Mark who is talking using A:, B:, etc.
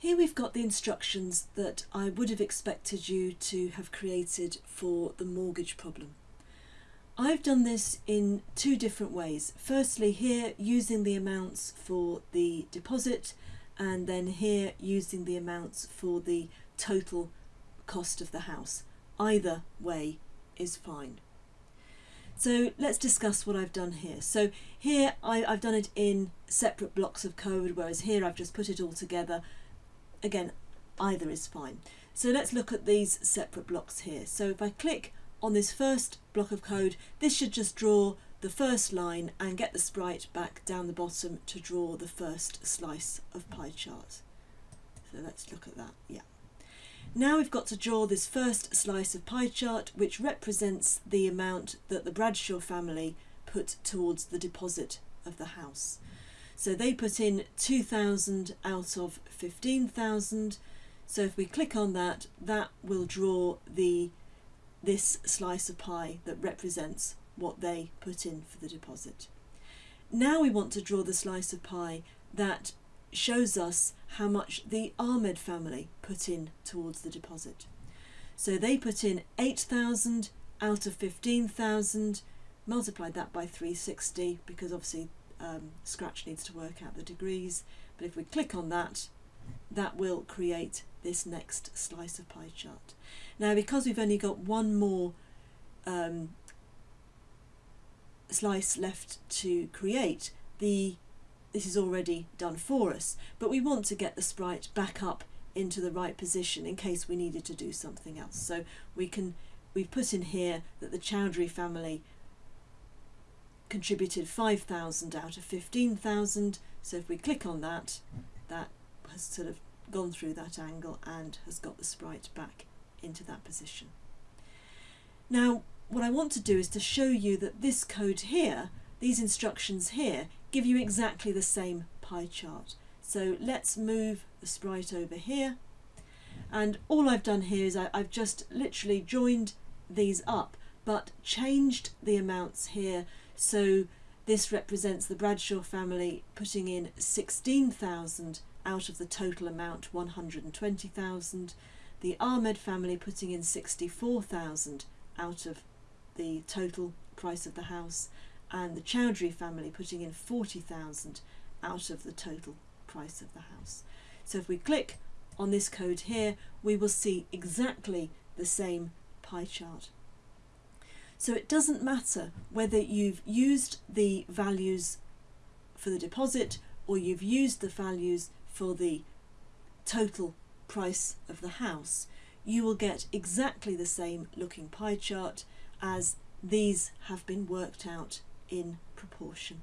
A: Here we've got the instructions that I would have expected you to have created for the mortgage problem. I've done this in two different ways. Firstly here using the amounts for the deposit and then here using the amounts for the total cost of the house. Either way is fine. So let's discuss what I've done here. So here I, have done it in separate blocks of code, whereas here I've just put it all together. Again, either is fine. So let's look at these separate blocks here. So if I click on this first block of code, this should just draw the first line and get the sprite back down the bottom to draw the first slice of pie chart. So let's look at that, yeah. Now we've got to draw this first slice of pie chart which represents the amount that the Bradshaw family put towards the deposit of the house. So they put in 2,000 out of 15,000. So if we click on that, that will draw the this slice of pie that represents what they put in for the deposit. Now we want to draw the slice of pie that shows us how much the Ahmed family put in towards the deposit. So they put in 8,000 out of 15,000, multiplied that by 360 because obviously um, Scratch needs to work out the degrees. But if we click on that, that will create this next slice of pie chart. Now because we've only got one more um, slice left to create, the this is already done for us, but we want to get the sprite back up into the right position in case we needed to do something else. So we can, we've put in here that the Chowdhury family contributed 5,000 out of 15,000. So if we click on that, that has sort of gone through that angle and has got the sprite back into that position. Now, what I want to do is to show you that this code here, these instructions here, give you exactly the same pie chart. So let's move the sprite over here. And all I've done here is I, I've just literally joined these up, but changed the amounts here. So this represents the Bradshaw family putting in 16,000 out of the total amount 120,000. The Ahmed family putting in 64,000 out of the total price of the house and the Chowdhury family putting in 40,000 out of the total price of the house. So if we click on this code here, we will see exactly the same pie chart. So it doesn't matter whether you've used the values for the deposit or you've used the values for the total price of the house, you will get exactly the same looking pie chart as these have been worked out in proportion.